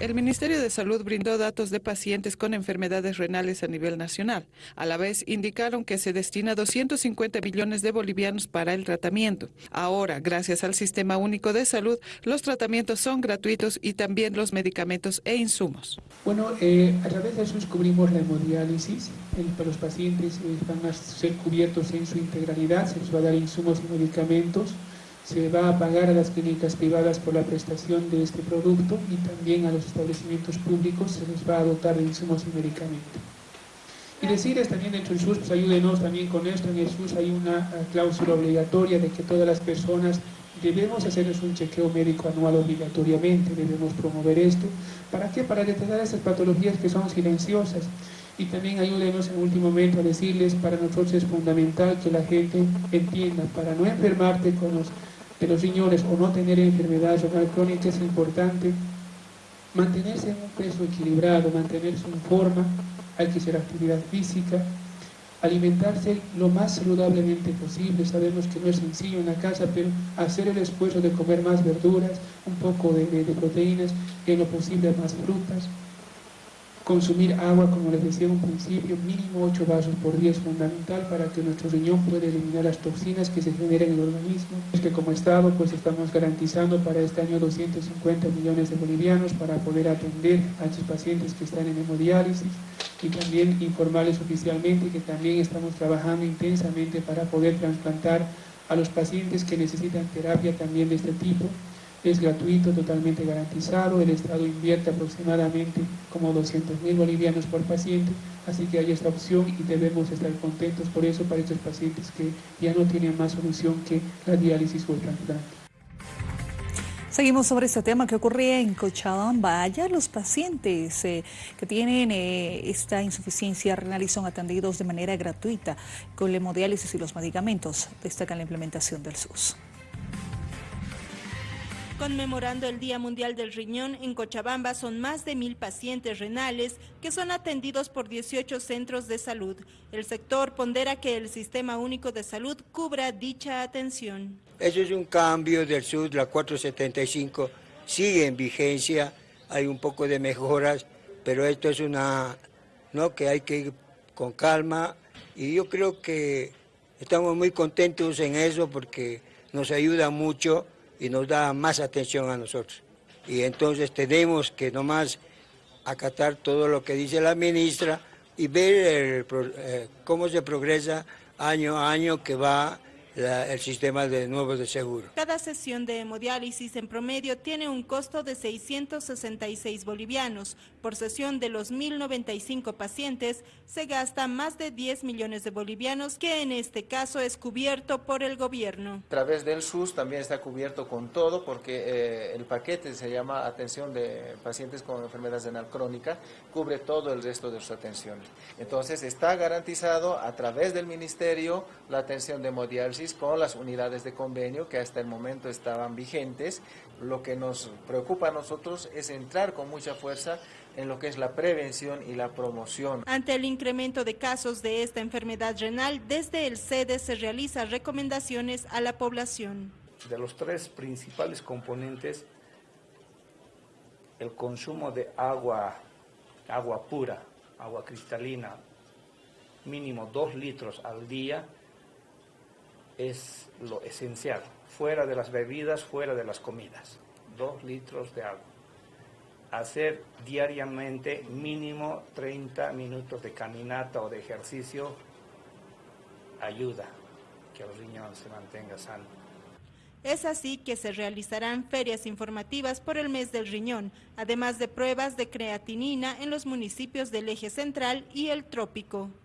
El Ministerio de Salud brindó datos de pacientes con enfermedades renales a nivel nacional. A la vez, indicaron que se destina 250 millones de bolivianos para el tratamiento. Ahora, gracias al Sistema Único de Salud, los tratamientos son gratuitos y también los medicamentos e insumos. Bueno, eh, a través de eso cubrimos la hemodiálisis. para los pacientes eh, van a ser cubiertos en su integralidad, se les va a dar insumos y medicamentos se va a pagar a las clínicas privadas por la prestación de este producto y también a los establecimientos públicos se les va a dotar de insumos y medicamentos. Y decirles también dentro del SUS, pues ayúdenos también con esto, en el SUS hay una eh, cláusula obligatoria de que todas las personas debemos hacerles un chequeo médico anual obligatoriamente, debemos promover esto. ¿Para qué? Para detectar esas patologías que son silenciosas. Y también ayúdenos en último momento a decirles, para nosotros es fundamental que la gente entienda, para no enfermarte con los de los riñones o no tener enfermedades renal crónica es importante. Mantenerse en un peso equilibrado, mantenerse en forma, hay que hacer actividad física, alimentarse lo más saludablemente posible, sabemos que no es sencillo en la casa, pero hacer el esfuerzo de comer más verduras, un poco de proteínas, en lo posible más frutas, Consumir agua, como les decía un principio, mínimo 8 vasos por día es fundamental para que nuestro riñón pueda eliminar las toxinas que se generan en el organismo. Es que como Estado pues estamos garantizando para este año 250 millones de bolivianos para poder atender a estos pacientes que están en hemodiálisis y también informarles oficialmente que también estamos trabajando intensamente para poder trasplantar a los pacientes que necesitan terapia también de este tipo es gratuito, totalmente garantizado, el Estado invierte aproximadamente como 200 mil bolivianos por paciente, así que hay esta opción y debemos estar contentos por eso para estos pacientes que ya no tienen más solución que la diálisis o el trasplante. Seguimos sobre este tema que ocurría en Cochabamba. Allá los pacientes eh, que tienen eh, esta insuficiencia renal y son atendidos de manera gratuita con la hemodiálisis y los medicamentos. Destacan la implementación del SUS. Conmemorando el Día Mundial del Riñón, en Cochabamba son más de mil pacientes renales que son atendidos por 18 centros de salud. El sector pondera que el Sistema Único de Salud cubra dicha atención. Eso es un cambio del SUD, la 475 sigue en vigencia, hay un poco de mejoras, pero esto es una, ¿no? que hay que ir con calma y yo creo que estamos muy contentos en eso porque nos ayuda mucho y nos da más atención a nosotros. Y entonces tenemos que nomás acatar todo lo que dice la ministra y ver eh, cómo se progresa año a año que va el sistema de nuevo de seguro. Cada sesión de hemodiálisis en promedio tiene un costo de 666 bolivianos. Por sesión de los 1.095 pacientes se gasta más de 10 millones de bolivianos, que en este caso es cubierto por el gobierno. A través del SUS también está cubierto con todo porque eh, el paquete se llama atención de pacientes con enfermedades renal crónica, cubre todo el resto de sus atenciones. Entonces está garantizado a través del ministerio la atención de hemodiálisis con las unidades de convenio que hasta el momento estaban vigentes. Lo que nos preocupa a nosotros es entrar con mucha fuerza en lo que es la prevención y la promoción. Ante el incremento de casos de esta enfermedad renal, desde el SEDE se realizan recomendaciones a la población. De los tres principales componentes, el consumo de agua, agua pura, agua cristalina, mínimo dos litros al día, es lo esencial, fuera de las bebidas, fuera de las comidas, dos litros de agua. Hacer diariamente mínimo 30 minutos de caminata o de ejercicio ayuda que el riñón se mantenga sano. Es así que se realizarán ferias informativas por el mes del riñón, además de pruebas de creatinina en los municipios del eje central y el trópico.